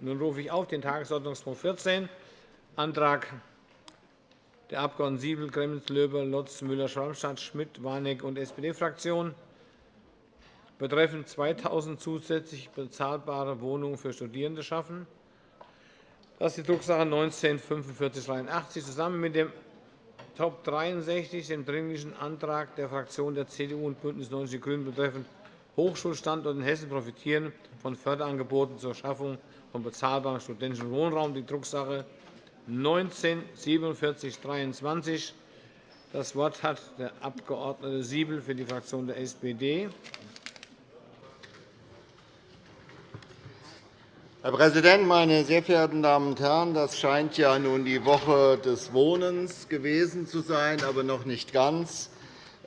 Nun rufe ich auf den Tagesordnungspunkt 14, Antrag der Abg. Siebel, Gremmels, Löber, Lotz, Müller, Schwalmstadt, Schmidt, Warneck und SPD-Fraktion betreffend 2.000 zusätzlich bezahlbare Wohnungen für Studierende schaffen. Das ist die Drucksache 19 4583 zusammen mit dem Top 63, dem Dringlichen Antrag der Fraktionen der CDU und BÜNDNIS 90 die GRÜNEN betreffend Hochschulstandorte in Hessen profitieren von Förderangeboten zur Schaffung von bezahlbarem studentischen Wohnraum, die Drucksache 19 4723. Das Wort hat der Abg. Siebel für die Fraktion der SPD. Herr Präsident, meine sehr verehrten Damen und Herren! Das scheint ja nun die Woche des Wohnens gewesen zu sein, aber noch nicht ganz.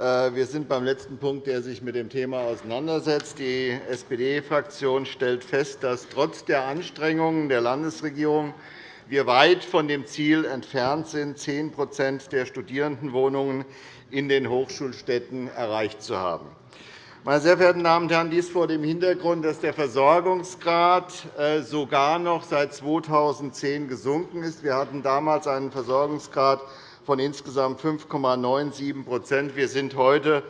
Äh, wir sind beim letzten Punkt, der sich mit dem Thema auseinandersetzt. Die SPD-Fraktion stellt fest, dass trotz der Anstrengungen der Landesregierung wir weit von dem Ziel entfernt sind, 10% der Studierendenwohnungen in den Hochschulstädten erreicht zu haben. Meine sehr verehrten Damen und Herren, dies vor dem Hintergrund, dass der Versorgungsgrad äh, sogar noch seit 2010 gesunken ist. Wir hatten damals einen Versorgungsgrad von insgesamt 5,97 Wir sind heute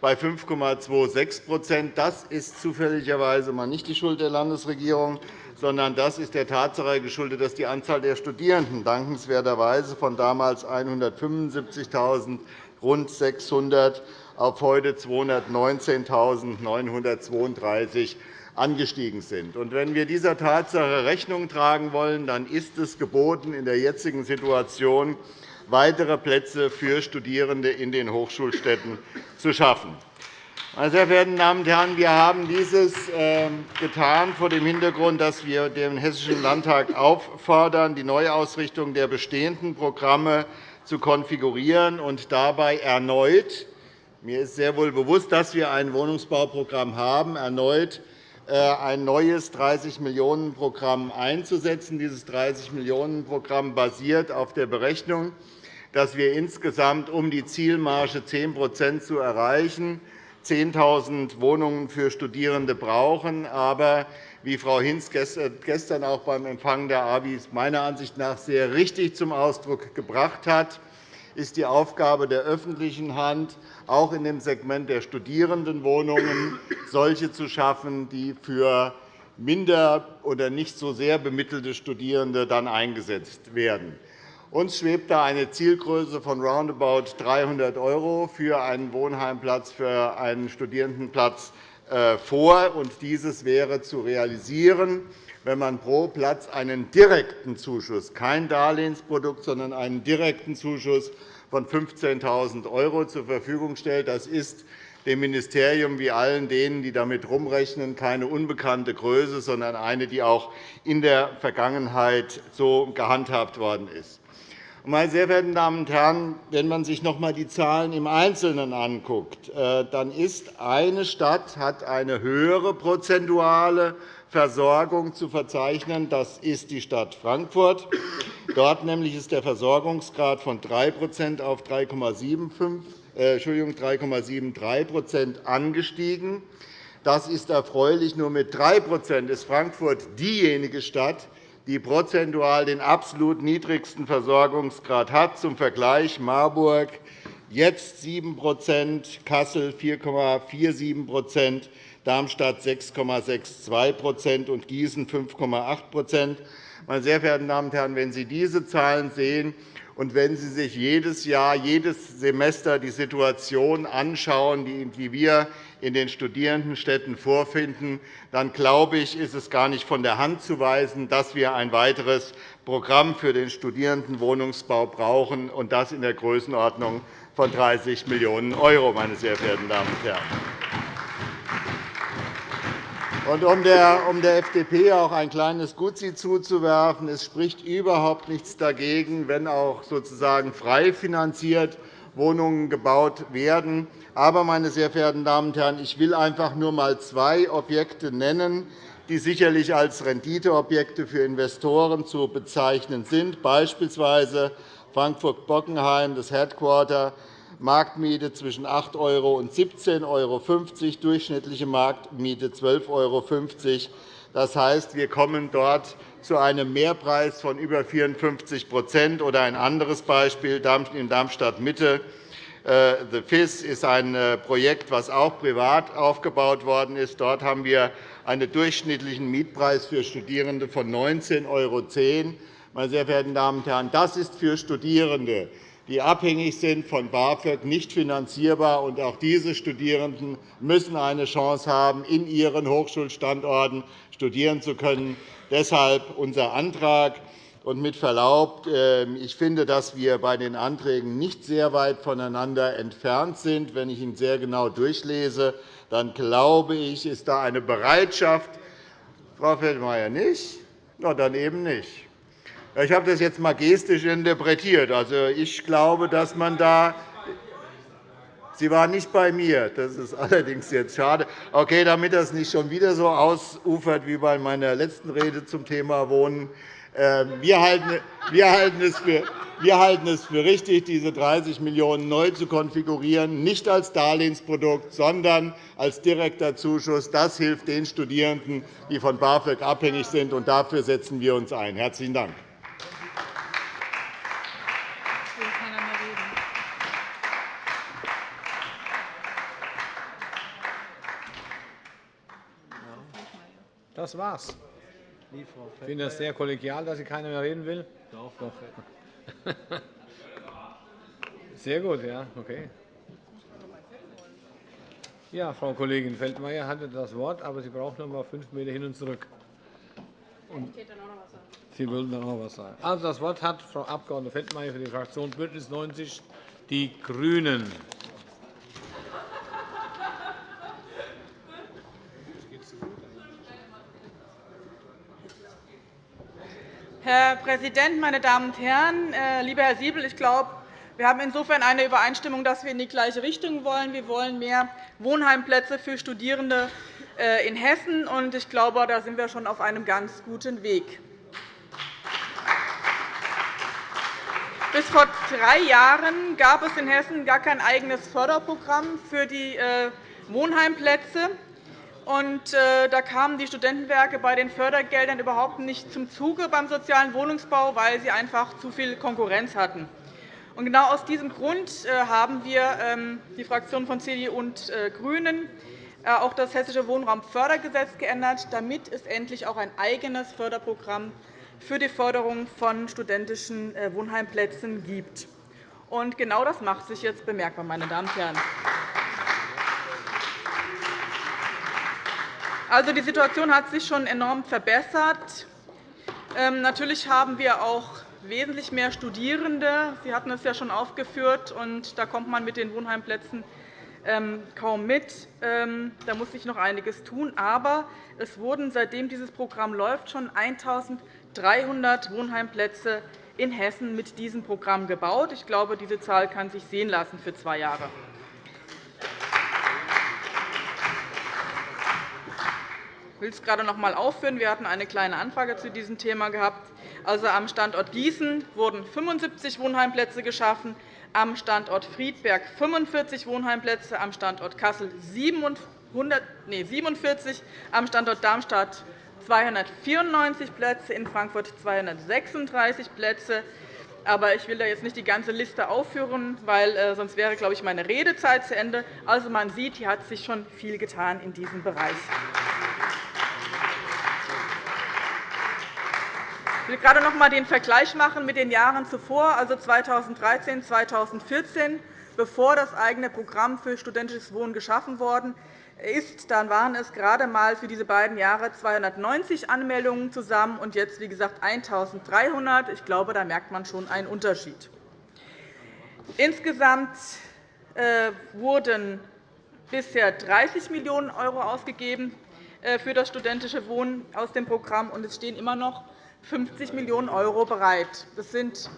bei 5,26% Das ist zufälligerweise mal nicht die Schuld der Landesregierung, sondern das ist der Tatsache geschuldet, dass die Anzahl der Studierenden dankenswerterweise von damals 175.000 rund 600 auf heute 219.932 angestiegen sind. Wenn wir dieser Tatsache Rechnung tragen wollen, dann ist es geboten, in der jetzigen Situation weitere Plätze für Studierende in den Hochschulstädten zu schaffen. Meine sehr verehrten Damen und Herren, wir haben dieses ähm, getan vor dem Hintergrund, dass wir den Hessischen Landtag auffordern, die Neuausrichtung der bestehenden Programme zu konfigurieren und dabei erneut mir ist sehr wohl bewusst, dass wir ein Wohnungsbauprogramm haben, erneut äh, ein neues 30-Millionen-Programm einzusetzen. Dieses 30-Millionen-Programm basiert auf der Berechnung, dass wir insgesamt, um die Zielmarge 10% zu erreichen, 10.000 Wohnungen für Studierende brauchen. Aber wie Frau Hinz gestern auch beim Empfang der ABIs meiner Ansicht nach sehr richtig zum Ausdruck gebracht hat, ist die Aufgabe der öffentlichen Hand, auch in dem Segment der Studierendenwohnungen solche zu schaffen, die für minder oder nicht so sehr bemittelte Studierende dann eingesetzt werden. Uns schwebt da eine Zielgröße von roundabout 300 € für einen Wohnheimplatz, für einen Studierendenplatz äh, vor. Dieses wäre zu realisieren, wenn man pro Platz einen direkten Zuschuss, kein Darlehensprodukt, sondern einen direkten Zuschuss von 15.000 € zur Verfügung stellt. Das ist dem Ministerium wie allen denen, die damit herumrechnen, keine unbekannte Größe, sondern eine, die auch in der Vergangenheit so gehandhabt worden ist. Meine sehr verehrten Damen und Herren, wenn man sich noch einmal die Zahlen im Einzelnen anguckt, äh, dann ist eine Stadt hat eine höhere prozentuale Versorgung zu verzeichnen. Das ist die Stadt Frankfurt. Dort nämlich ist der Versorgungsgrad von 3% auf 3,73% äh, angestiegen. Das ist erfreulich. Nur mit 3% ist Frankfurt diejenige Stadt, die prozentual den absolut niedrigsten Versorgungsgrad hat. Zum Vergleich Marburg jetzt 7% Kassel 4,47% Darmstadt 6,62% und Gießen 5,8% Meine sehr verehrten Damen und Herren, wenn Sie diese Zahlen sehen und wenn Sie sich jedes Jahr, jedes Semester die Situation anschauen, die wir in den Studierendenstädten vorfinden, dann glaube ich, ist es gar nicht von der Hand zu weisen, dass wir ein weiteres Programm für den Studierendenwohnungsbau brauchen, und das in der Größenordnung von 30 Millionen €, meine sehr verehrten Damen und Herren. Und um der, FDP auch ein kleines Gutzi zuzuwerfen, es spricht überhaupt nichts dagegen, wenn auch sozusagen frei finanziert Wohnungen gebaut werden. Aber, meine sehr verehrten Damen und Herren, ich will einfach nur einmal zwei Objekte nennen, die sicherlich als Renditeobjekte für Investoren zu bezeichnen sind, beispielsweise Frankfurt-Bockenheim, das Headquarter, Marktmiete zwischen 8 € und 17,50 €, durchschnittliche Marktmiete 12,50 €, Das heißt, wir kommen dort zu einem Mehrpreis von über 54% Oder ein anderes Beispiel in Darmstadt-Mitte. Äh, The FIS ist ein äh, Projekt, das auch privat aufgebaut worden ist. Dort haben wir einen durchschnittlichen Mietpreis für Studierende von 19,10 €. Meine sehr verehrten Damen und Herren, das ist für Studierende, die abhängig sind von BAföG, nicht finanzierbar. Und auch diese Studierenden müssen eine Chance haben, in ihren Hochschulstandorten studieren zu können. Deshalb unser Antrag. Und mit Verlaub, ähm, ich finde, dass wir bei den Anträgen nicht sehr weit voneinander entfernt sind. Wenn ich ihn sehr genau durchlese, dann glaube ich, ist da eine Bereitschaft. Frau Feldmayer nicht? Na, dann eben nicht. Ich habe das jetzt einmal gestisch interpretiert. Also, ich glaube, dass man da Sie waren nicht bei mir. Das ist allerdings jetzt schade. Okay, damit das nicht schon wieder so ausufert wie bei meiner letzten Rede zum Thema Wohnen. Ähm, wir halten es für wir halten es für richtig, diese 30 Millionen € neu zu konfigurieren, nicht als Darlehensprodukt, sondern als direkter Zuschuss. Das hilft den Studierenden, die von BAföG abhängig sind. und Dafür setzen wir uns ein. – Herzlichen Dank. Das war's. Ich finde es sehr kollegial, dass Sie keiner mehr reden will. Doch, doch. Sehr gut, ja, okay. Ja, Frau Kollegin Feldmayer hatte das Wort, aber Sie braucht noch einmal fünf Meter hin und zurück. Und Sie wollten dann auch etwas sagen. Also, das Wort hat Frau Abg. Feldmayer für die Fraktion BÜNDNIS 90 die GRÜNEN. Herr Präsident, meine Damen und Herren! Äh, lieber Herr Siebel, ich glaube, wir haben insofern eine Übereinstimmung, dass wir in die gleiche Richtung wollen. Wir wollen mehr Wohnheimplätze für Studierende äh, in Hessen. und Ich glaube, da sind wir schon auf einem ganz guten Weg. Bis vor drei Jahren gab es in Hessen gar kein eigenes Förderprogramm für die äh, Wohnheimplätze. Und, äh, da kamen die Studentenwerke bei den Fördergeldern überhaupt nicht zum Zuge beim sozialen Wohnungsbau, weil sie einfach zu viel Konkurrenz hatten. Und genau aus diesem Grund äh, haben wir, ähm, die Fraktionen von CDU und äh, GRÜNEN, auch das Hessische Wohnraumfördergesetz geändert, damit es endlich auch ein eigenes Förderprogramm für die Förderung von studentischen Wohnheimplätzen gibt. Und genau das macht sich jetzt bemerkbar, meine Damen und Herren. Also, die Situation hat sich schon enorm verbessert. Ähm, natürlich haben wir auch wesentlich mehr Studierende. Sie hatten es ja schon aufgeführt, und da kommt man mit den Wohnheimplätzen ähm, kaum mit. Ähm, da muss sich noch einiges tun. Aber es wurden, seitdem dieses Programm läuft, schon 1.300 Wohnheimplätze in Hessen mit diesem Programm gebaut. Ich glaube, diese Zahl kann sich sehen lassen für zwei Jahre. Ich will es gerade noch einmal aufführen. Wir hatten eine kleine Anfrage zu diesem Thema gehabt. Also, am Standort Gießen wurden 75 Wohnheimplätze geschaffen, am Standort Friedberg 45 Wohnheimplätze, am Standort Kassel 47, am Standort Darmstadt 294 Plätze, in Frankfurt 236 Plätze. Aber ich will da jetzt nicht die ganze Liste aufführen, weil äh, sonst wäre, glaube ich, meine Redezeit zu Ende. Also, man sieht, hier hat sich schon viel getan in diesem Bereich. Will gerade noch einmal den Vergleich machen mit den Jahren zuvor, also 2013 2014, bevor das eigene Programm für studentisches Wohnen geschaffen worden ist. Dann waren es gerade einmal für diese beiden Jahre 290 Anmeldungen zusammen und jetzt, wie gesagt, 1.300. Ich glaube, da merkt man schon einen Unterschied. Insgesamt äh, wurden bisher 30 Millionen € ausgegeben äh, für das studentische Wohnen aus dem Programm, und es stehen immer noch 50 Millionen € bereit. Das sind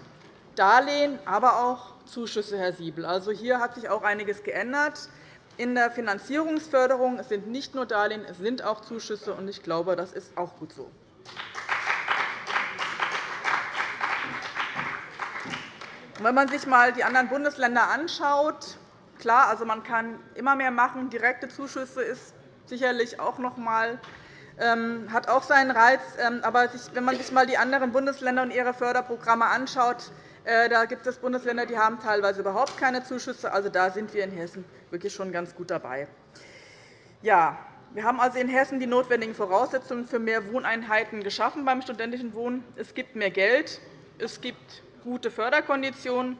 Darlehen, aber auch Zuschüsse, Herr Siebel. Also, hier hat sich auch einiges geändert in der Finanzierungsförderung. Es sind nicht nur Darlehen, es sind auch Zuschüsse. und Ich glaube, das ist auch gut so. Wenn man sich einmal die anderen Bundesländer anschaut, klar, also man kann immer mehr machen. Direkte Zuschüsse ist sicherlich auch noch einmal hat auch seinen Reiz. Ähm, aber wenn man sich einmal die anderen Bundesländer und ihre Förderprogramme anschaut, äh, da gibt es Bundesländer, die haben teilweise überhaupt keine Zuschüsse. Also da sind wir in Hessen wirklich schon ganz gut dabei. Ja, wir haben also in Hessen die notwendigen Voraussetzungen für mehr Wohneinheiten geschaffen beim studentischen Wohnen. Es gibt mehr Geld, es gibt gute Förderkonditionen,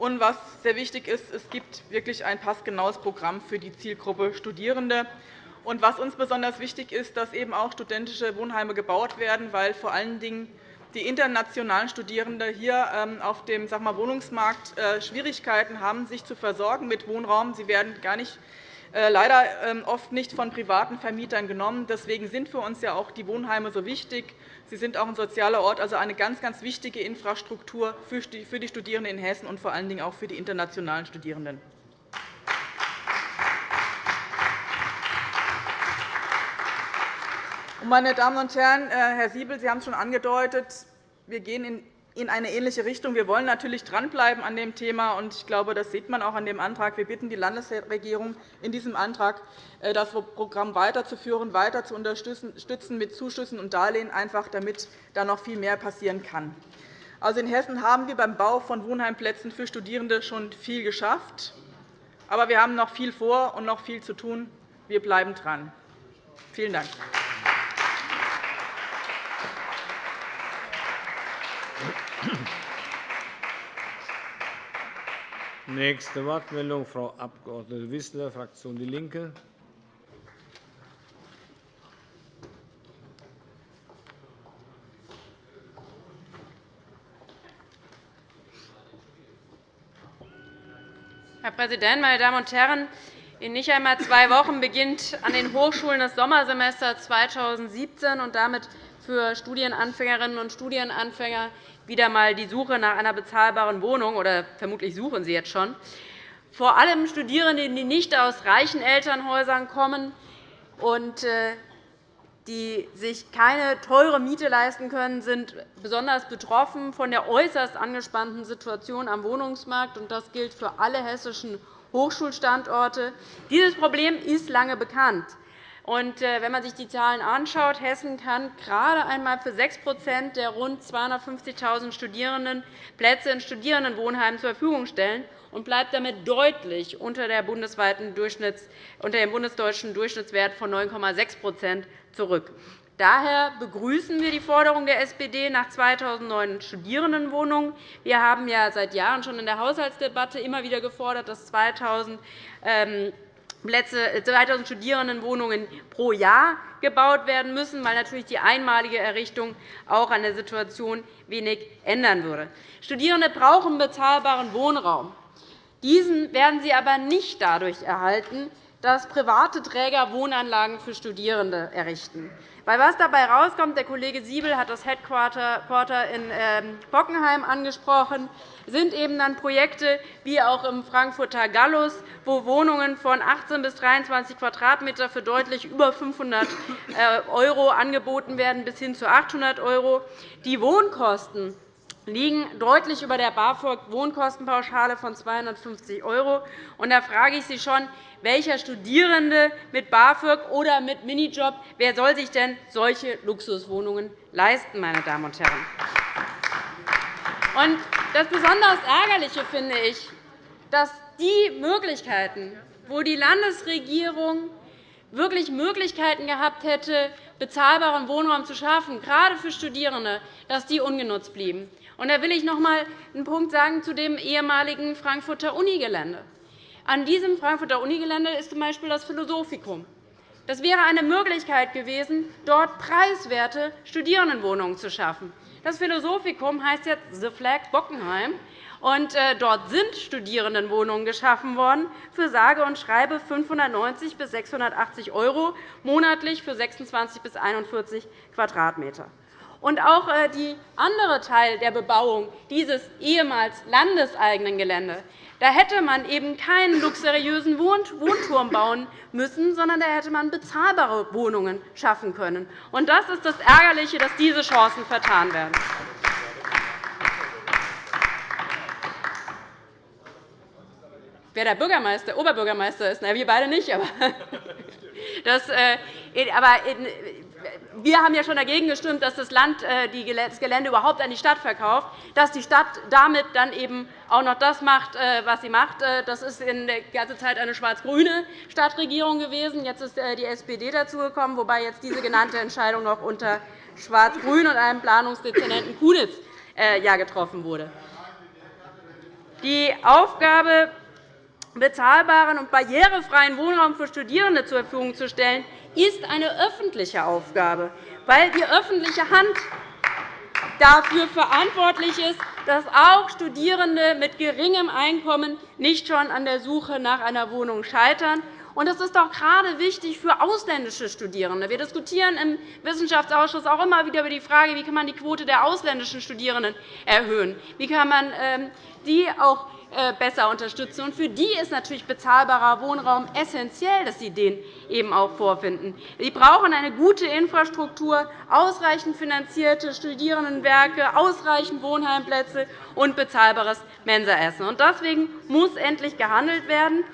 und was sehr wichtig ist, es gibt wirklich ein passgenaues Programm für die Zielgruppe Studierende. Und was uns besonders wichtig ist, dass eben auch studentische Wohnheime gebaut werden, weil vor allen Dingen die internationalen Studierende hier ähm, auf dem sag mal, Wohnungsmarkt äh, Schwierigkeiten haben, sich zu versorgen mit Wohnraum. Sie werden gar nicht äh, leider ähm, oft nicht von privaten Vermietern genommen. Deswegen sind für uns ja auch die Wohnheime so wichtig. Sie sind auch ein sozialer Ort, also eine ganz, ganz wichtige Infrastruktur für die Studierenden in Hessen und vor allen Dingen auch für die internationalen Studierenden. Meine Damen und Herren, äh, Herr Siebel, Sie haben es schon angedeutet, wir gehen in eine ähnliche Richtung. Wir wollen natürlich dranbleiben an dem Thema. und Ich glaube, das sieht man auch an dem Antrag. Wir bitten die Landesregierung in diesem Antrag, äh, das Programm weiterzuführen, weiter zu unterstützen mit Zuschüssen und Darlehen, einfach damit da noch viel mehr passieren kann. Also in Hessen haben wir beim Bau von Wohnheimplätzen für Studierende schon viel geschafft. Aber wir haben noch viel vor und noch viel zu tun. Wir bleiben dran. Vielen Dank. Nächste Wortmeldung, Frau Abg. Wissler, Fraktion DIE LINKE. Herr Präsident, meine Damen und Herren! In nicht einmal zwei Wochen beginnt an den Hochschulen das Sommersemester 2017 und damit für Studienanfängerinnen und Studienanfänger wieder einmal die Suche nach einer bezahlbaren Wohnung, oder vermutlich suchen sie jetzt schon. Vor allem Studierende, die nicht aus reichen Elternhäusern kommen und äh, die sich keine teure Miete leisten können, sind besonders betroffen von der äußerst angespannten Situation am Wohnungsmarkt. Das gilt für alle hessischen Hochschulstandorte. Dieses Problem ist lange bekannt. Und äh, wenn man sich die Zahlen anschaut, Hessen kann gerade einmal für 6% der rund 250.000 Studierenden Plätze in Studierendenwohnheimen zur Verfügung stellen und bleibt damit deutlich unter, der bundesweiten Durchschnitts, unter dem bundesdeutschen Durchschnittswert von 9,6% zurück. Daher begrüßen wir die Forderung der SPD nach 2.009 Studierendenwohnungen. Wir haben ja seit Jahren schon in der Haushaltsdebatte immer wieder gefordert, dass 2.000 Plätze, 2.000 Studierendenwohnungen pro Jahr gebaut werden müssen, weil natürlich die einmalige Errichtung auch an der Situation wenig ändern würde. Studierende brauchen bezahlbaren Wohnraum. Diesen werden sie aber nicht dadurch erhalten, dass private Träger Wohnanlagen für Studierende errichten. Weil was dabei herauskommt, der Kollege Siebel hat das Headquarter in ähm, Bockenheim angesprochen, sind eben dann Projekte wie auch im Frankfurter Gallus, wo Wohnungen von 18 bis 23 Quadratmeter für deutlich über 500 € äh, angeboten werden, bis hin zu 800 €. Die Wohnkosten liegen deutlich über der BAföG-Wohnkostenpauschale von 250 €. Da frage ich Sie schon, welcher Studierende mit BAföG oder mit Minijob wer soll sich denn solche Luxuswohnungen leisten, meine Damen und Herren? Das besonders Ärgerliche finde ich, dass die Möglichkeiten, wo die Landesregierung wirklich Möglichkeiten gehabt hätte, bezahlbaren Wohnraum zu schaffen, gerade für Studierende, dass die ungenutzt blieben. Da will ich noch einmal einen Punkt sagen zu dem ehemaligen Frankfurter Unigelände. An diesem Frankfurter Unigelände ist z.B. das Philosophikum. Das wäre eine Möglichkeit gewesen, dort preiswerte Studierendenwohnungen zu schaffen. Das Philosophikum heißt jetzt The Flag Bockenheim. Und äh, dort sind Studierendenwohnungen geschaffen worden für sage und schreibe 590 bis 680 € monatlich für 26 bis 41 Quadratmeter. Und auch äh, die andere Teil der Bebauung dieses ehemals landeseigenen Geländes da hätte man eben keinen luxuriösen Wohnturm bauen müssen, sondern da hätte man bezahlbare Wohnungen schaffen können. Und das ist das Ärgerliche, dass diese Chancen vertan werden. Wer der Bürgermeister, Oberbürgermeister ist, na, wir beide nicht, aber, das, äh, aber wir haben ja schon dagegen gestimmt, dass das Land äh, das Gelände überhaupt an die Stadt verkauft, dass die Stadt damit dann eben auch noch das macht, äh, was sie macht. Das ist in der ganzen Zeit eine schwarz-grüne Stadtregierung gewesen. Jetzt ist die SPD dazugekommen, wobei jetzt diese genannte Entscheidung noch unter Schwarz-Grün und einem Planungsdezernenten Kunitz getroffen wurde. Die Aufgabe, bezahlbaren und barrierefreien Wohnraum für Studierende zur Verfügung zu stellen, ist eine öffentliche Aufgabe, weil die öffentliche Hand dafür verantwortlich ist, dass auch Studierende mit geringem Einkommen nicht schon an der Suche nach einer Wohnung scheitern. Das ist doch gerade wichtig für ausländische Studierende. Wir diskutieren im Wissenschaftsausschuss auch immer wieder über die Frage, wie man die Quote der ausländischen Studierenden erhöhen kann. Wie kann man ähm, die auch besser unterstützen. Und für die ist natürlich bezahlbarer Wohnraum essentiell, dass sie den eben auch vorfinden. Sie brauchen eine gute Infrastruktur, ausreichend finanzierte Studierendenwerke, ausreichend Wohnheimplätze und bezahlbares Mensaessen. Deswegen muss endlich gehandelt werden.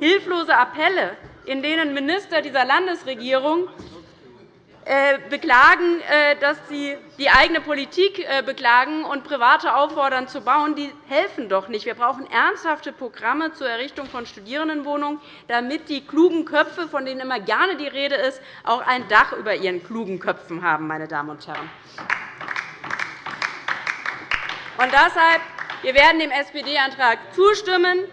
Hilflose Appelle, in denen Minister dieser Landesregierung äh, beklagen, äh, dass sie die eigene Politik äh, beklagen und Private auffordern zu bauen, die helfen doch nicht. Wir brauchen ernsthafte Programme zur Errichtung von Studierendenwohnungen, damit die klugen Köpfe, von denen immer gerne die Rede ist, auch ein Dach über ihren klugen Köpfen haben. Meine Damen und Herren. Und deshalb wir werden dem SPD-Antrag zustimmen.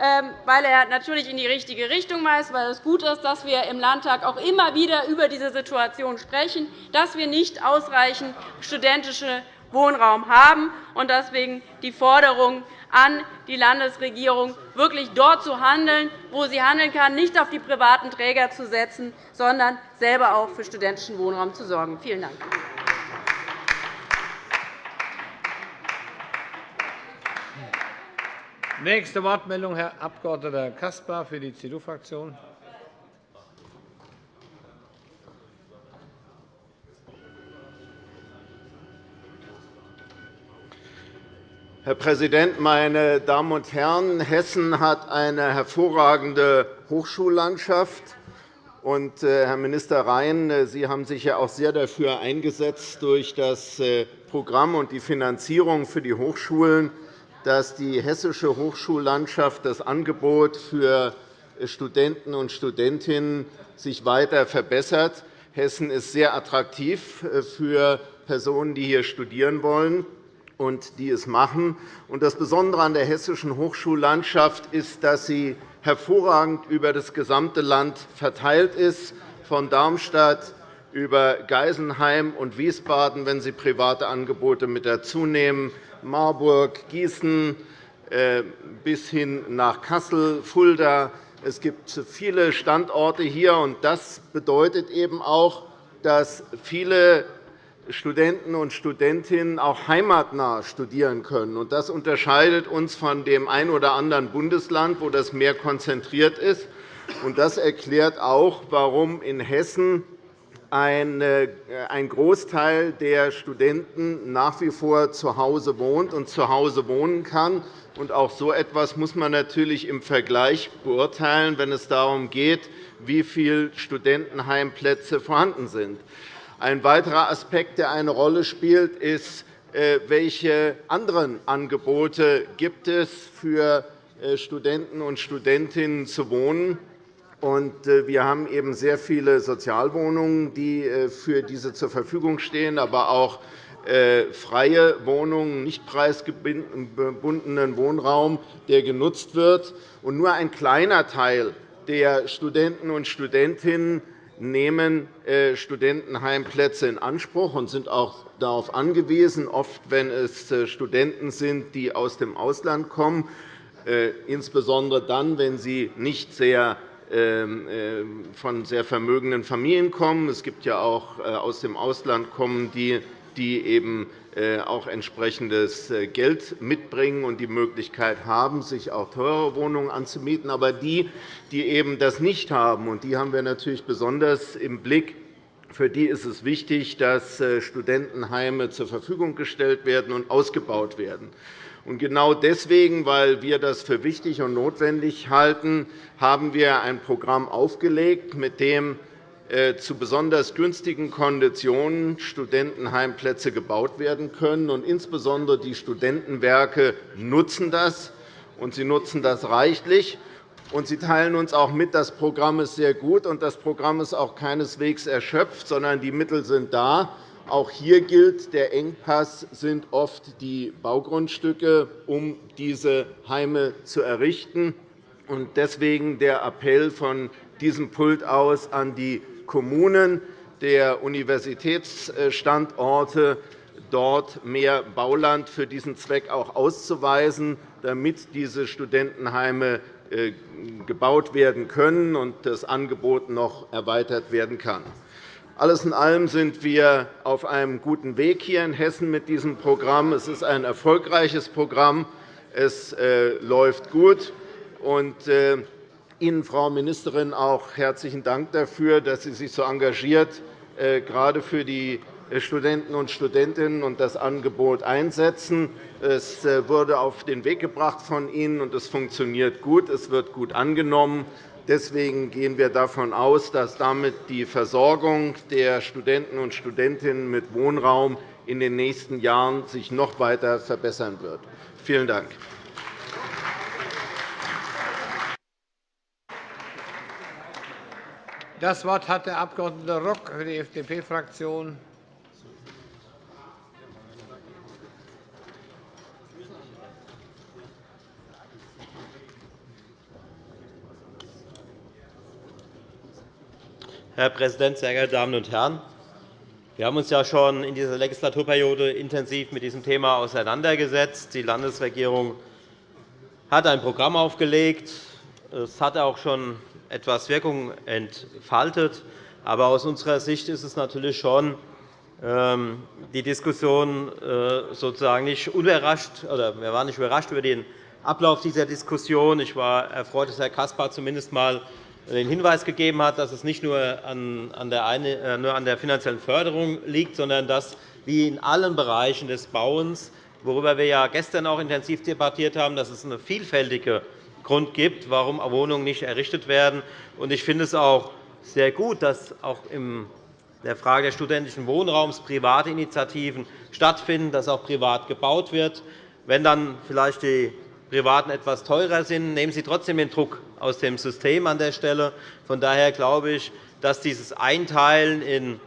Ähm, weil er natürlich in die richtige Richtung weist, weil es gut ist, dass wir im Landtag auch immer wieder über diese Situation sprechen, dass wir nicht ausreichend studentischen Wohnraum haben und deswegen die Forderung an die Landesregierung, wirklich dort zu handeln, wo sie handeln kann, nicht auf die privaten Träger zu setzen, sondern selber auch für studentischen Wohnraum zu sorgen. Vielen Dank. Nächste Wortmeldung, Herr Abg. Caspar für die CDU-Fraktion. Herr Präsident, meine Damen und Herren! Hessen hat eine hervorragende Hochschullandschaft. Und, äh, Herr Minister Rhein, äh, Sie haben sich ja auch sehr dafür eingesetzt, durch das äh, Programm und die Finanzierung für die Hochschulen dass die hessische Hochschullandschaft das Angebot für Studenten und Studentinnen sich weiter verbessert. Hessen ist sehr attraktiv äh, für Personen, die hier studieren wollen und die es machen. Das Besondere an der hessischen Hochschullandschaft ist, dass sie hervorragend über das gesamte Land verteilt ist, von Darmstadt über Geisenheim und Wiesbaden, wenn Sie private Angebote mit dazu nehmen, Marburg, Gießen äh, bis hin nach Kassel, Fulda. Es gibt viele Standorte hier. und Das bedeutet eben auch, dass viele Studenten und Studentinnen auch heimatnah studieren können. Das unterscheidet uns von dem einen oder anderen Bundesland, wo das mehr konzentriert ist. Das erklärt auch, warum in Hessen ein Großteil der Studenten nach wie vor zu Hause wohnt und zu Hause wohnen kann. Auch so etwas muss man natürlich im Vergleich beurteilen, wenn es darum geht, wie viele Studentenheimplätze vorhanden sind. Ein weiterer Aspekt, der eine Rolle spielt, ist, äh, welche anderen Angebote gibt es für äh, Studenten und Studentinnen zu wohnen. Äh, wir haben eben sehr viele Sozialwohnungen, die äh, für diese zur Verfügung stehen, aber auch äh, freie Wohnungen, nicht preisgebundenen Wohnraum, der genutzt wird. nur ein kleiner Teil der Studenten und Studentinnen nehmen Studentenheimplätze in Anspruch und sind auch darauf angewiesen, oft wenn es Studenten sind, die aus dem Ausland kommen, insbesondere dann, wenn sie nicht sehr von sehr vermögenden Familien kommen. Es gibt ja auch äh, aus dem Ausland kommen, die, die eben äh, auch entsprechendes Geld mitbringen und die Möglichkeit haben, sich auch teure Wohnungen anzumieten. Aber die, die eben das nicht haben, und die haben wir natürlich besonders im Blick, für die ist es wichtig, dass Studentenheime zur Verfügung gestellt werden und ausgebaut werden. Genau deswegen, weil wir das für wichtig und notwendig halten, haben wir ein Programm aufgelegt, mit dem äh, zu besonders günstigen Konditionen Studentenheimplätze gebaut werden können. Und insbesondere die Studentenwerke nutzen das, und sie nutzen das reichlich. Und Sie teilen uns auch mit, das Programm ist sehr gut, und das Programm ist auch keineswegs erschöpft, sondern die Mittel sind da. Auch hier gilt, der Engpass sind oft die Baugrundstücke, um diese Heime zu errichten. Deswegen der Appell von diesem Pult aus an die Kommunen der Universitätsstandorte, dort mehr Bauland für diesen Zweck auch auszuweisen, damit diese Studentenheime äh, gebaut werden können und das Angebot noch erweitert werden kann. Alles in allem sind wir auf einem guten Weg hier in Hessen mit diesem Programm. Es ist ein erfolgreiches Programm. Es äh, läuft gut. Und äh, Ihnen, Frau Ministerin, auch herzlichen Dank dafür, dass Sie sich so engagiert gerade für die Studenten und Studentinnen und das Angebot einsetzen. Es äh, wurde auf den Weg gebracht von Ihnen, und es funktioniert gut. Es wird gut angenommen. Deswegen gehen wir davon aus, dass damit die Versorgung der Studenten und Studentinnen mit Wohnraum in den nächsten Jahren sich noch weiter verbessern wird. Vielen Dank. Das Wort hat der Abg. Rock für die FDP-Fraktion. Herr Präsident, sehr geehrte Damen und Herren! Wir haben uns ja schon in dieser Legislaturperiode intensiv mit diesem Thema auseinandergesetzt. Die Landesregierung hat ein Programm aufgelegt. Es hat auch schon etwas Wirkung entfaltet. Aber aus unserer Sicht ist es natürlich schon ähm, die Diskussion äh, sozusagen nicht unerrascht, oder wir waren nicht überrascht über den Ablauf dieser Diskussion. Ich war erfreut, dass Herr Caspar zumindest einmal den Hinweis gegeben hat, dass es nicht nur an der, finanziellen Förderung liegt, sondern dass, wie in allen Bereichen des Bauens, worüber wir ja gestern auch intensiv debattiert haben, dass es einen vielfältigen Grund gibt, warum Wohnungen nicht errichtet werden. Ich finde es auch sehr gut, dass auch in der Frage des studentischen Wohnraums private Initiativen stattfinden, dass auch privat gebaut wird. Wenn dann vielleicht die Privaten etwas teurer sind, nehmen Sie trotzdem den Druck aus dem System an der Stelle. Von daher glaube ich, dass dieses Einteilen in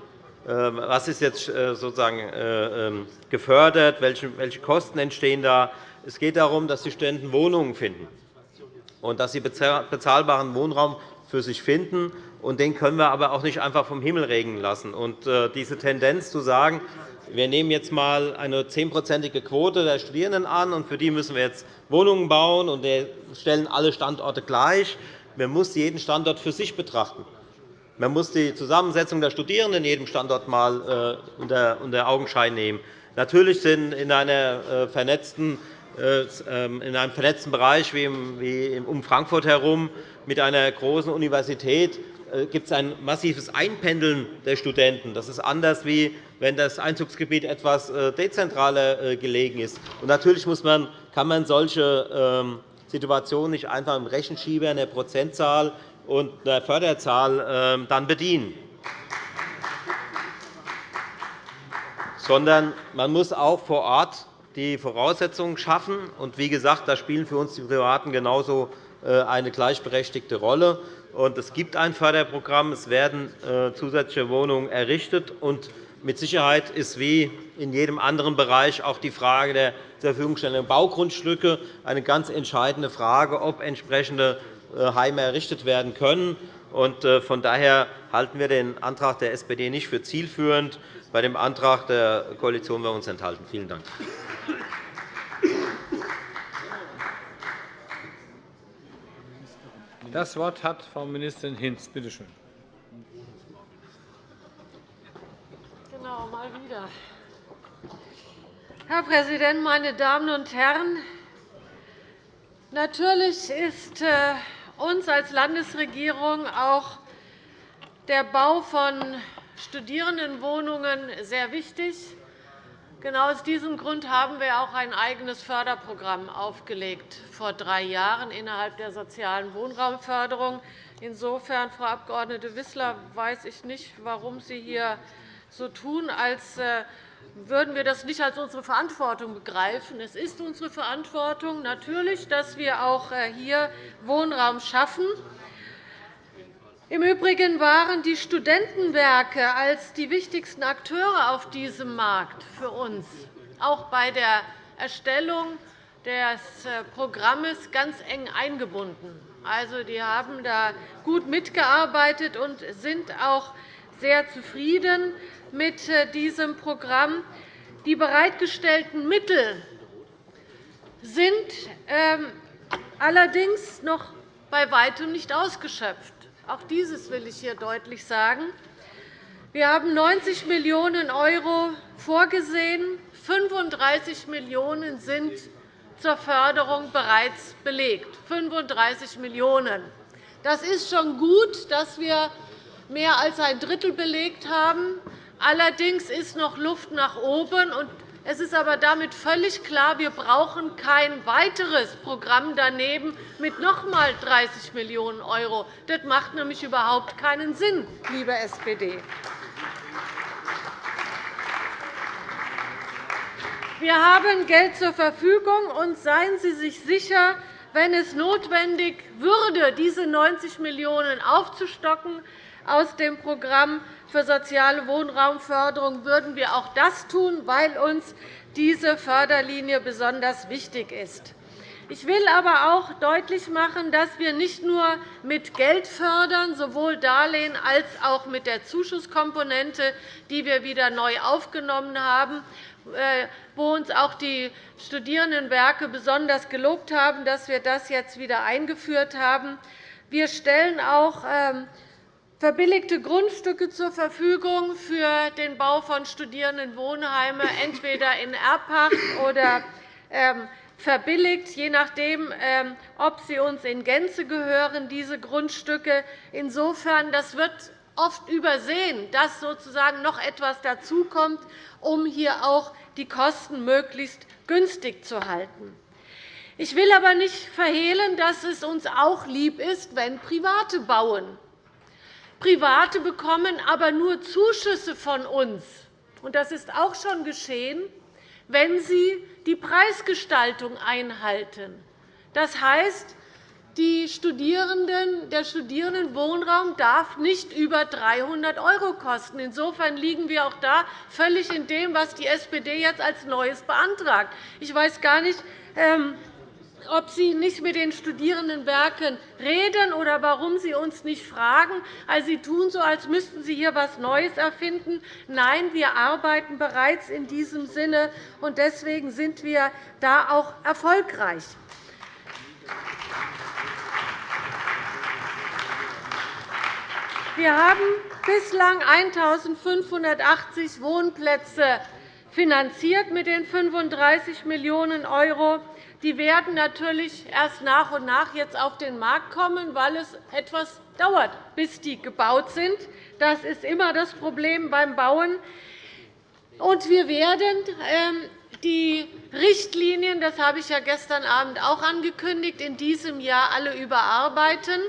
äh, was ist jetzt äh, sozusagen äh, ähm, gefördert, welche Kosten entstehen da. Es geht darum, dass die Studenten Wohnungen finden und dass sie bezahlbaren Wohnraum für sich finden. Und den können wir aber auch nicht einfach vom Himmel regnen lassen. Und diese Tendenz zu sagen, wir nehmen jetzt einmal eine zehnprozentige Quote der Studierenden an, und für die müssen wir jetzt Wohnungen bauen, und wir stellen alle Standorte gleich. Man muss jeden Standort für sich betrachten. Man muss die Zusammensetzung der Studierenden in jedem Standort einmal äh, unter Augenschein nehmen. Natürlich sind in, einer äh, vernetzten, äh, in einem vernetzten Bereich wie um Frankfurt herum mit einer großen Universität gibt es ein massives Einpendeln der Studenten. Das ist anders, wie wenn das Einzugsgebiet etwas äh, dezentraler äh, gelegen ist. natürlich kann man solche ähm, Situationen nicht einfach im Rechenschieber einer Prozentzahl und einer Förderzahl ähm, bedienen. sondern man muss auch vor Ort die Voraussetzungen schaffen. Und wie gesagt, da spielen für uns die Privaten genauso äh, eine gleichberechtigte Rolle. Es gibt ein Förderprogramm. Es werden zusätzliche Wohnungen errichtet. Und mit Sicherheit ist wie in jedem anderen Bereich auch die Frage der zur Verfügungstellung Baugrundstücke eine ganz entscheidende Frage, ob entsprechende äh, Heime errichtet werden können. Äh, von daher halten wir den Antrag der SPD nicht für zielführend. Bei dem Antrag der Koalition werden wir uns enthalten. Vielen Dank. Das Wort hat Frau Ministerin Hinz. Bitte schön. Genau, mal wieder. Herr Präsident, meine Damen und Herren! Natürlich ist äh, uns als Landesregierung auch der Bau von Studierendenwohnungen sehr wichtig. Genau aus diesem Grund haben wir auch ein eigenes Förderprogramm aufgelegt vor drei Jahren innerhalb der sozialen Wohnraumförderung. Insofern, Frau Abg. Wissler, weiß ich nicht, warum Sie hier so tun, als äh, würden wir das nicht als unsere Verantwortung begreifen. Es ist unsere Verantwortung natürlich, dass wir auch äh, hier Wohnraum schaffen. Im Übrigen waren die Studentenwerke als die wichtigsten Akteure auf diesem Markt für uns auch bei der Erstellung des äh, Programms ganz eng eingebunden. Also, die haben da gut mitgearbeitet und sind auch sehr zufrieden mit äh, diesem Programm. Die bereitgestellten Mittel sind ähm, allerdings noch bei weitem nicht ausgeschöpft. Auch dieses will ich hier deutlich sagen. Wir haben 90 Millionen € vorgesehen. 35 Millionen € sind zur Förderung bereits belegt. 35 Millionen €. Das ist schon gut, dass wir mehr als ein Drittel belegt haben. Allerdings ist noch Luft nach oben. Es ist aber damit völlig klar, wir brauchen kein weiteres Programm daneben mit noch einmal 30 Millionen €. Das macht nämlich überhaupt keinen Sinn, liebe SPD. Wir haben Geld zur Verfügung, und seien Sie sich sicher, wenn es notwendig würde, diese 90 Millionen € aufzustocken aus dem Programm für soziale Wohnraumförderung, würden wir auch das tun, weil uns diese Förderlinie besonders wichtig ist. Ich will aber auch deutlich machen, dass wir nicht nur mit Geld fördern, sowohl Darlehen als auch mit der Zuschusskomponente, die wir wieder neu aufgenommen haben, äh, wo uns auch die Studierendenwerke besonders gelobt haben, dass wir das jetzt wieder eingeführt haben. Wir stellen auch ähm, verbilligte Grundstücke zur Verfügung für den Bau von Studierendenwohnheimen, entweder in Erbpacht oder ähm, verbilligt, je nachdem, ähm, ob sie uns in Gänze gehören, diese Grundstücke. Insofern das wird oft übersehen, dass sozusagen noch etwas dazukommt, um hier auch die Kosten möglichst günstig zu halten. Ich will aber nicht verhehlen, dass es uns auch lieb ist, wenn Private bauen. Private bekommen aber nur Zuschüsse von uns. Das ist auch schon geschehen, wenn sie die Preisgestaltung einhalten. Das heißt, die Studierenden, der Studierendenwohnraum darf nicht über 300 € kosten. Insofern liegen wir auch da völlig in dem, was die SPD jetzt als Neues beantragt. Ich weiß gar nicht, ähm, ob Sie nicht mit den Studierendenwerken reden oder warum Sie uns nicht fragen. Also, Sie tun so, als müssten Sie hier etwas Neues erfinden. Nein, wir arbeiten bereits in diesem Sinne, und deswegen sind wir da auch erfolgreich. Wir haben bislang 1.580 Wohnplätze finanziert mit den 35 Millionen €. Die werden natürlich erst nach und nach jetzt auf den Markt kommen, weil es etwas dauert, bis die gebaut sind. Das ist immer das Problem beim Bauen. Und wir werden ähm, die Richtlinien, das habe ich ja gestern Abend auch angekündigt, in diesem Jahr alle überarbeiten,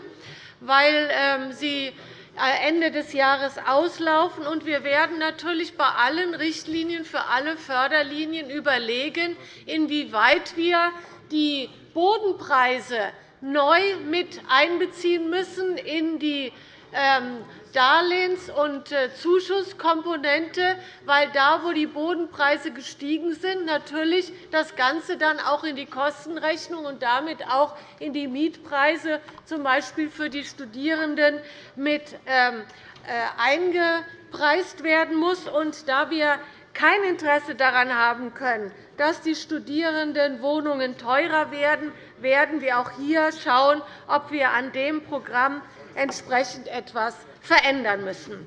weil ähm, sie Ende des Jahres auslaufen. wir werden natürlich bei allen Richtlinien für alle Förderlinien überlegen, inwieweit wir die Bodenpreise neu mit einbeziehen müssen in die ähm, Darlehens- und äh, Zuschusskomponente, weil da, wo die Bodenpreise gestiegen sind, natürlich das Ganze dann auch in die Kostenrechnung und damit auch in die Mietpreise, z. B. für die Studierenden, mit ähm, äh, eingepreist werden muss. Und da wir kein Interesse daran haben können, dass die Studierendenwohnungen teurer werden, werden wir auch hier schauen, ob wir an dem Programm entsprechend etwas verändern müssen.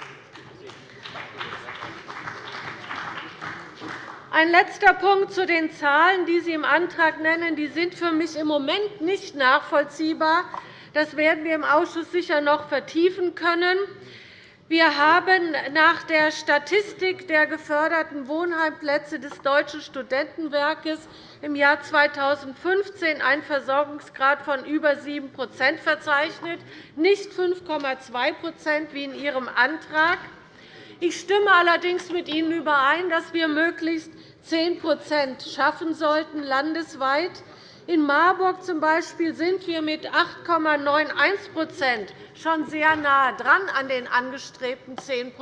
Ein letzter Punkt zu den Zahlen, die Sie im Antrag nennen. Die sind für mich im Moment nicht nachvollziehbar. Das werden wir im Ausschuss sicher noch vertiefen können. Wir haben nach der Statistik der geförderten Wohnheimplätze des Deutschen Studentenwerkes im Jahr 2015 einen Versorgungsgrad von über 7% verzeichnet, nicht 5,2% wie in Ihrem Antrag. Ich stimme allerdings mit Ihnen überein, dass wir möglichst 10% schaffen sollten landesweit. In Marburg z. B. sind wir mit 8,91% schon sehr nahe dran an den angestrebten 10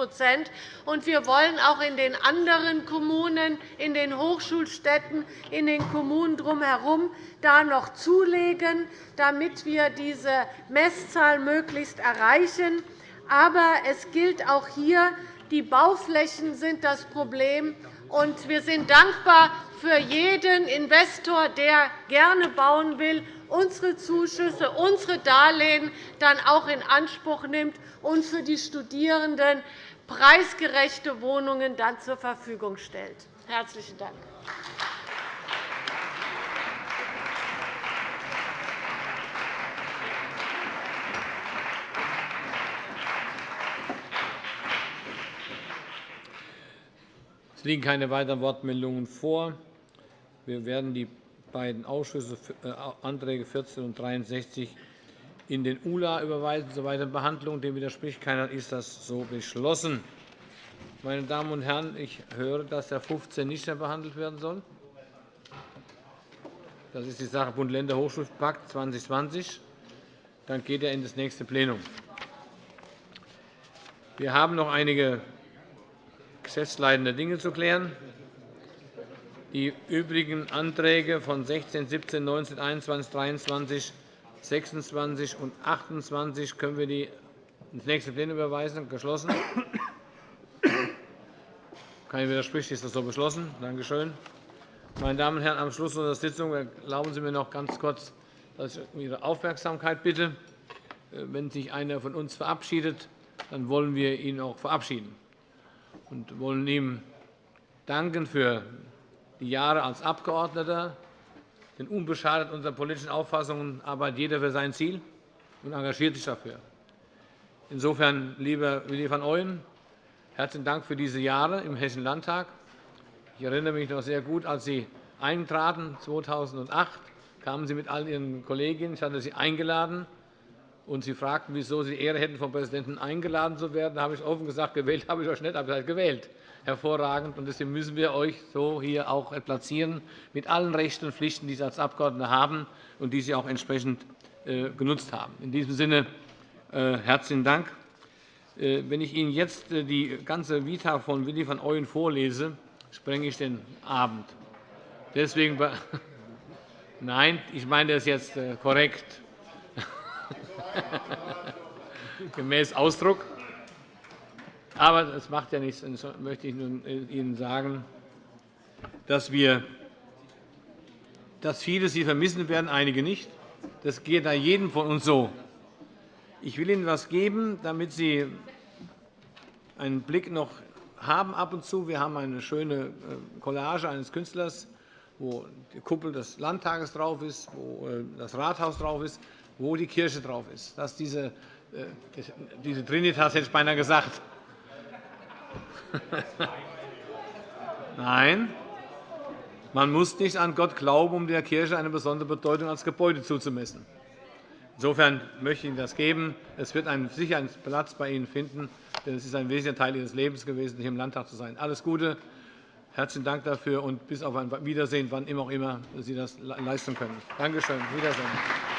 und Wir wollen auch in den anderen Kommunen, in den Hochschulstädten, in den Kommunen drumherum da noch zulegen, damit wir diese Messzahl möglichst erreichen. Aber es gilt auch hier, die Bauflächen sind das Problem. Und wir sind dankbar für jeden Investor, der gerne bauen will, unsere Zuschüsse, unsere Darlehen dann auch in Anspruch nimmt und für die Studierenden preisgerechte Wohnungen dann zur Verfügung stellt. – Herzlichen Dank. Es liegen keine weiteren Wortmeldungen vor. Wir werden die beiden Ausschüsse, äh, Anträge 14 und 63 in den ULA überweisen zur weiteren Behandlung. Dem widerspricht keiner. Ist das so beschlossen? Meine Damen und Herren, ich höre, dass der 15 nicht mehr behandelt werden soll. Das ist die Sache Bund-Länder-Hochschulpakt 2020. Dann geht er in das nächste Plenum. Wir haben noch einige geschäftsleitende Dinge zu klären. Die übrigen Anträge von 16, 17, 19, 21, 23, 26 und 28 können wir die ins nächste Plenum überweisen. Geschlossen. Kein widerspricht, ist das so beschlossen. Danke schön. Meine Damen und Herren, am Schluss unserer Sitzung erlauben Sie mir noch ganz kurz, dass ich um Ihre Aufmerksamkeit bitte. Wenn sich einer von uns verabschiedet, dann wollen wir ihn auch verabschieden und wollen ihm danken für die Jahre als Abgeordneter. Denn unbeschadet unserer politischen Auffassungen arbeitet jeder für sein Ziel und engagiert sich dafür. Insofern, lieber Willi van Ooyen, herzlichen Dank für diese Jahre im Hessischen Landtag. Ich erinnere mich noch sehr gut, als Sie eintraten 2008 kamen Sie mit all Ihren Kolleginnen. Ich hatte Sie eingeladen und Sie fragten, wieso Sie Ehre hätten, vom Präsidenten eingeladen zu werden. Da habe ich offen gesagt, gewählt habe ich euch nicht, aber ihr seid gewählt. Hervorragend. Und deswegen müssen wir euch so hier auch platzieren, mit allen Rechten und Pflichten, die Sie als Abgeordnete haben und die Sie auch entsprechend äh, genutzt haben. In diesem Sinne äh, herzlichen Dank. Äh, wenn ich Ihnen jetzt die ganze Vita von Willi van Ooyen vorlese, sprenge ich den Abend. Deswegen Nein, ich meine das jetzt korrekt. gemäß Ausdruck. Aber das macht ja nichts. Das möchte ich nun Ihnen sagen, dass, wir, dass viele Sie vermissen werden, einige nicht. Das geht da jedem von uns so. Ich will Ihnen etwas geben, damit Sie einen Blick noch haben ab und zu. Wir haben eine schöne äh, Collage eines Künstlers, wo die Kuppel des Landtages drauf ist, wo äh, das Rathaus drauf ist wo die Kirche drauf ist. Dass diese, äh, diese Trinitas hätte ich beinahe gesagt. Nein, man muss nicht an Gott glauben, um der Kirche eine besondere Bedeutung als Gebäude zuzumessen. Insofern möchte ich Ihnen das geben. Es wird einen, sicher einen Platz bei Ihnen finden, denn es ist ein wesentlicher Teil Ihres Lebens gewesen, hier im Landtag zu sein. Alles Gute, herzlichen Dank dafür und bis auf ein Wiedersehen, wann immer auch immer Sie das leisten können. Danke schön. Wiedersehen.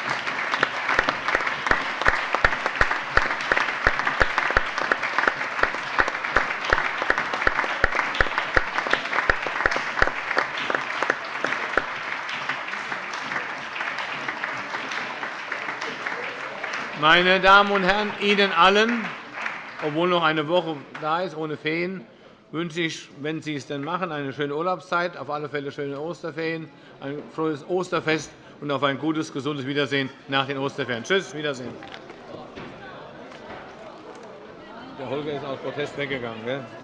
Meine Damen und Herren, Ihnen allen, obwohl noch eine Woche da ist ohne Ferien, wünsche ich, wenn Sie es denn machen, eine schöne Urlaubszeit, auf alle Fälle schöne Osterferien, ein frohes Osterfest und auf ein gutes, gesundes Wiedersehen nach den Osterferien. Tschüss, Wiedersehen. Der Holger ist aus Protest weggegangen.